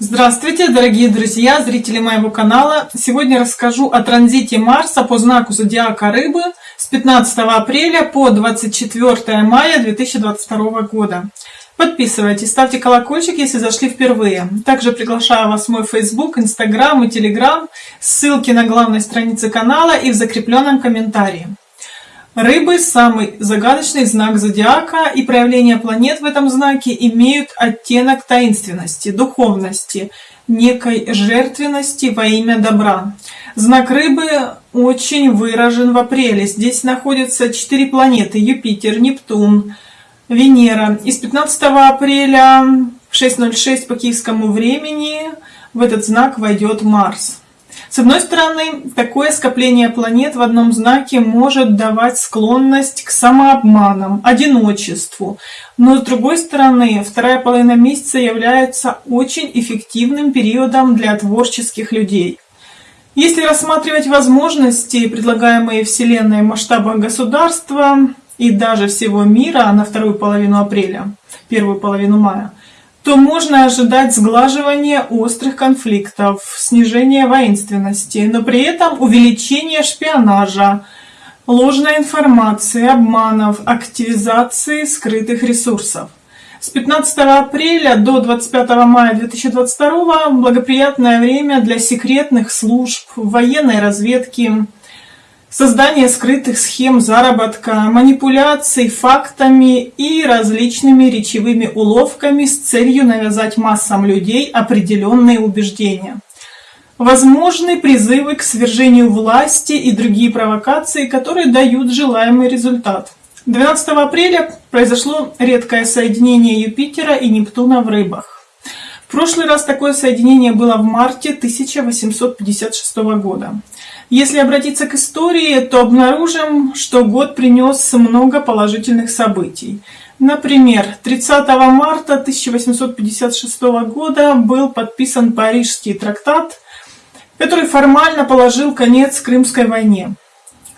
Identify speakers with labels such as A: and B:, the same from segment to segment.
A: Здравствуйте, дорогие друзья, зрители моего канала! Сегодня расскажу о транзите Марса по знаку Зодиака Рыбы с 15 апреля по 24 мая 2022 года. Подписывайтесь, ставьте колокольчик, если зашли впервые. Также приглашаю вас в мой Facebook, Instagram и Telegram, ссылки на главной странице канала и в закрепленном комментарии. Рыбы – самый загадочный знак зодиака, и проявления планет в этом знаке имеют оттенок таинственности, духовности, некой жертвенности во имя добра. Знак Рыбы очень выражен в апреле. Здесь находятся четыре планеты – Юпитер, Нептун, Венера. И с 15 апреля в 6.06 по киевскому времени в этот знак войдет Марс. С одной стороны, такое скопление планет в одном знаке может давать склонность к самообманам, одиночеству. Но с другой стороны, вторая половина месяца является очень эффективным периодом для творческих людей. Если рассматривать возможности, предлагаемые Вселенной в масштабах государства и даже всего мира на вторую половину апреля, первую половину мая, то можно ожидать сглаживания острых конфликтов, снижения воинственности, но при этом увеличение шпионажа, ложной информации, обманов, активизации скрытых ресурсов. С 15 апреля до 25 мая 2022 благоприятное время для секретных служб, военной разведки, создание скрытых схем заработка, манипуляций фактами и различными речевыми уловками с целью навязать массам людей определенные убеждения. Возможны призывы к свержению власти и другие провокации, которые дают желаемый результат. 12 апреля произошло редкое соединение Юпитера и Нептуна в рыбах. В прошлый раз такое соединение было в марте 1856 года. Если обратиться к истории, то обнаружим, что год принес много положительных событий. Например, 30 марта 1856 года был подписан Парижский трактат, который формально положил конец Крымской войне.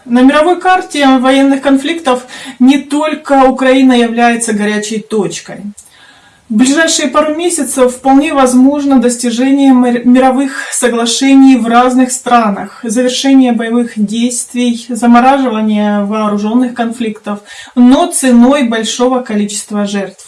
A: На мировой карте военных конфликтов не только Украина является горячей точкой. В ближайшие пару месяцев вполне возможно достижение мировых соглашений в разных странах, завершение боевых действий, замораживание вооруженных конфликтов, но ценой большого количества жертв.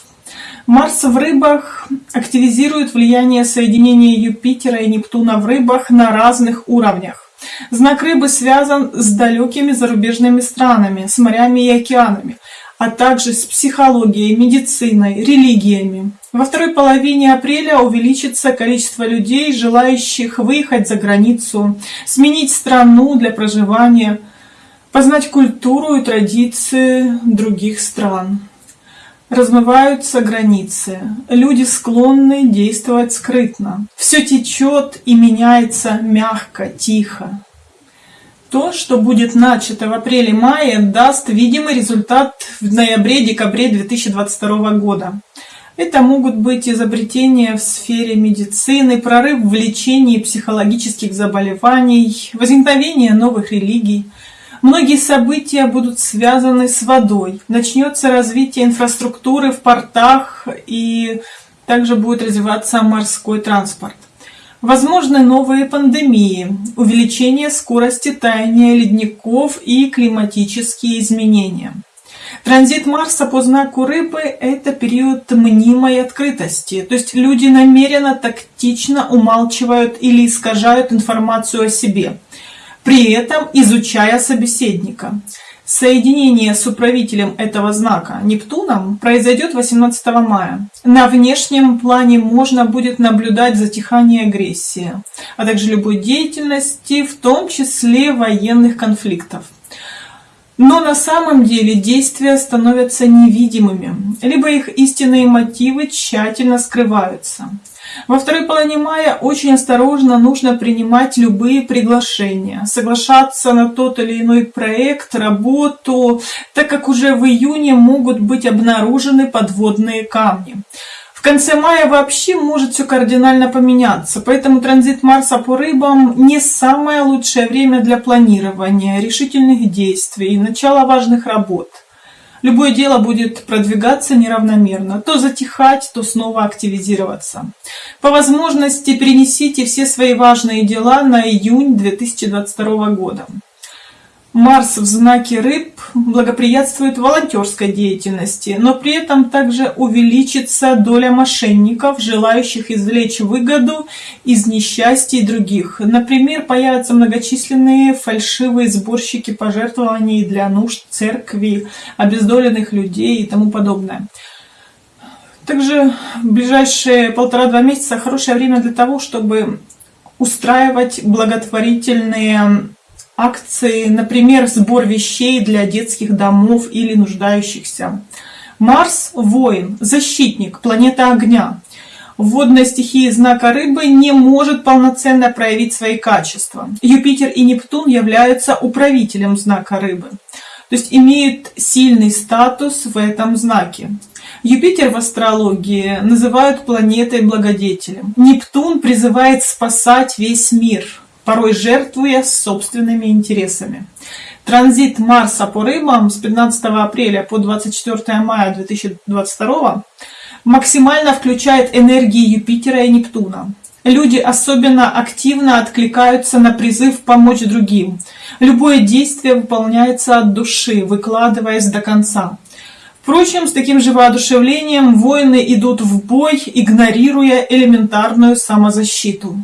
A: Марс в рыбах активизирует влияние соединения Юпитера и Нептуна в рыбах на разных уровнях. Знак рыбы связан с далекими зарубежными странами, с морями и океанами а также с психологией, медициной, религиями. Во второй половине апреля увеличится количество людей, желающих выехать за границу, сменить страну для проживания, познать культуру и традиции других стран. Размываются границы. Люди склонны действовать скрытно. Все течет и меняется мягко, тихо. То, что будет начато в апреле-мае, даст видимый результат в ноябре-декабре 2022 года. Это могут быть изобретения в сфере медицины, прорыв в лечении психологических заболеваний, возникновение новых религий. Многие события будут связаны с водой. Начнется развитие инфраструктуры в портах и также будет развиваться морской транспорт. Возможны новые пандемии, увеличение скорости таяния ледников и климатические изменения. Транзит Марса по знаку Рыбы – это период мнимой открытости, то есть люди намеренно тактично умалчивают или искажают информацию о себе, при этом изучая собеседника. Соединение с управителем этого знака Нептуном произойдет 18 мая. На внешнем плане можно будет наблюдать затихание агрессии, а также любой деятельности, в том числе военных конфликтов. Но на самом деле действия становятся невидимыми, либо их истинные мотивы тщательно скрываются. Во второй половине мая очень осторожно нужно принимать любые приглашения, соглашаться на тот или иной проект, работу, так как уже в июне могут быть обнаружены подводные камни. В конце мая вообще может все кардинально поменяться, поэтому транзит Марса по рыбам не самое лучшее время для планирования, решительных действий, начала важных работ. Любое дело будет продвигаться неравномерно, то затихать, то снова активизироваться. По возможности перенесите все свои важные дела на июнь 2022 года. Марс в знаке рыб благоприятствует волонтерской деятельности, но при этом также увеличится доля мошенников, желающих извлечь выгоду из несчастий других. Например, появятся многочисленные фальшивые сборщики пожертвований для нужд церкви, обездоленных людей и тому подобное. Также в ближайшие полтора-два месяца хорошее время для того, чтобы устраивать благотворительные акции, например, сбор вещей для детских домов или нуждающихся. Марс – воин, защитник, планета огня. Водная стихия знака рыбы не может полноценно проявить свои качества. Юпитер и Нептун являются управителем знака рыбы, то есть имеют сильный статус в этом знаке. Юпитер в астрологии называют планетой-благодетелем. Нептун призывает спасать весь мир – порой жертвуя собственными интересами. Транзит Марса по рыбам с 15 апреля по 24 мая 2022 максимально включает энергии Юпитера и Нептуна. Люди особенно активно откликаются на призыв помочь другим. Любое действие выполняется от души, выкладываясь до конца. Впрочем, с таким же воодушевлением воины идут в бой, игнорируя элементарную самозащиту.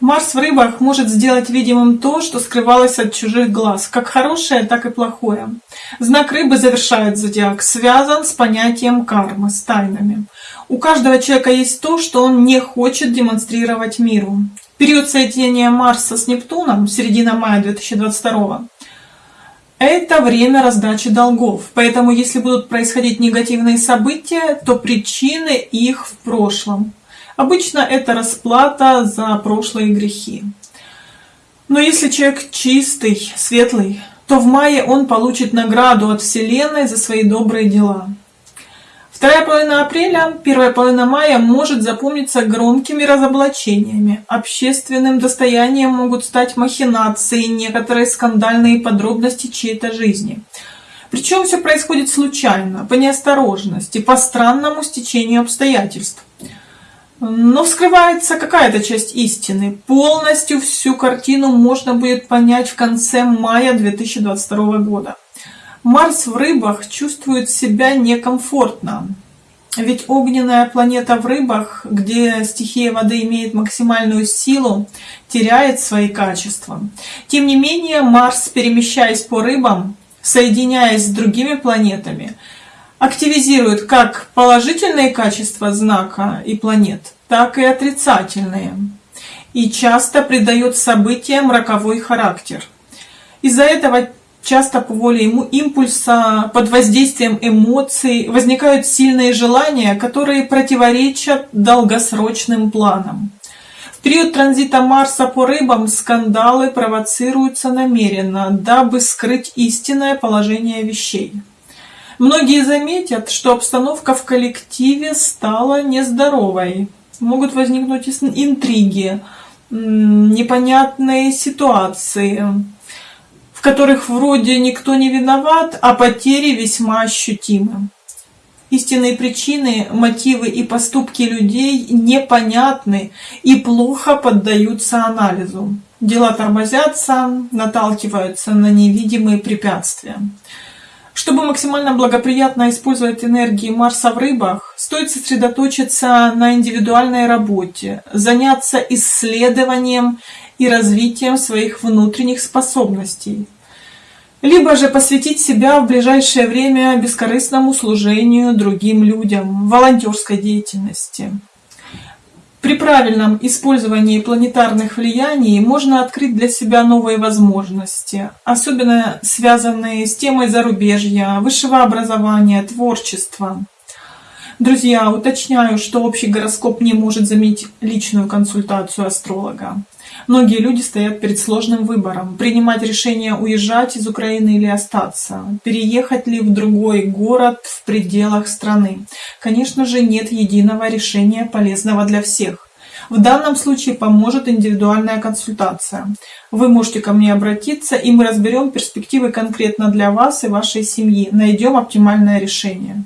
A: Марс в рыбах может сделать видимым то, что скрывалось от чужих глаз, как хорошее, так и плохое. Знак рыбы завершает зодиак, связан с понятием кармы, с тайнами. У каждого человека есть то, что он не хочет демонстрировать миру. Период соединения Марса с Нептуном, середина мая 2022 это время раздачи долгов. Поэтому, если будут происходить негативные события, то причины их в прошлом. Обычно это расплата за прошлые грехи. Но если человек чистый, светлый, то в мае он получит награду от Вселенной за свои добрые дела. Вторая половина апреля, первая половина мая может запомниться громкими разоблачениями. Общественным достоянием могут стать махинации, некоторые скандальные подробности чьей-то жизни. Причем все происходит случайно, по неосторожности, по странному стечению обстоятельств. Но вскрывается какая-то часть истины. Полностью всю картину можно будет понять в конце мая 2022 года. Марс в рыбах чувствует себя некомфортно. Ведь огненная планета в рыбах, где стихия воды имеет максимальную силу, теряет свои качества. Тем не менее, Марс, перемещаясь по рыбам, соединяясь с другими планетами, активизирует как положительные качества знака и планет, так и отрицательные, и часто придает событиям роковой характер. Из-за этого часто по воле ему импульса, под воздействием эмоций возникают сильные желания, которые противоречат долгосрочным планам. В период транзита Марса по рыбам скандалы провоцируются намеренно, дабы скрыть истинное положение вещей. Многие заметят, что обстановка в коллективе стала нездоровой. Могут возникнуть интриги, непонятные ситуации, в которых вроде никто не виноват, а потери весьма ощутимы. Истинные причины, мотивы и поступки людей непонятны и плохо поддаются анализу. Дела тормозятся, наталкиваются на невидимые препятствия. Чтобы максимально благоприятно использовать энергии Марса в рыбах, стоит сосредоточиться на индивидуальной работе, заняться исследованием и развитием своих внутренних способностей. Либо же посвятить себя в ближайшее время бескорыстному служению другим людям, волонтерской деятельности. При правильном использовании планетарных влияний можно открыть для себя новые возможности, особенно связанные с темой зарубежья, высшего образования, творчества. Друзья, уточняю, что общий гороскоп не может заменить личную консультацию астролога. Многие люди стоят перед сложным выбором, принимать решение уезжать из Украины или остаться, переехать ли в другой город в пределах страны. Конечно же, нет единого решения полезного для всех. В данном случае поможет индивидуальная консультация. Вы можете ко мне обратиться, и мы разберем перспективы конкретно для вас и вашей семьи, найдем оптимальное решение.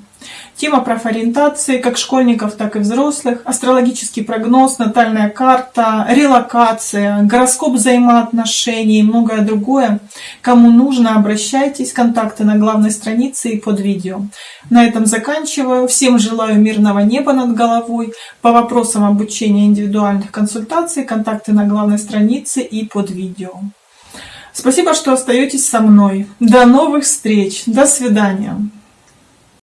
A: Тема профориентации как школьников, так и взрослых, астрологический прогноз, натальная карта, релокация, гороскоп взаимоотношений и многое другое. Кому нужно, обращайтесь, контакты на главной странице и под видео. На этом заканчиваю. Всем желаю мирного неба над головой. По вопросам обучения индивидуальных консультаций, контакты на главной странице и под видео. Спасибо, что остаетесь со мной. До новых встреч. До свидания.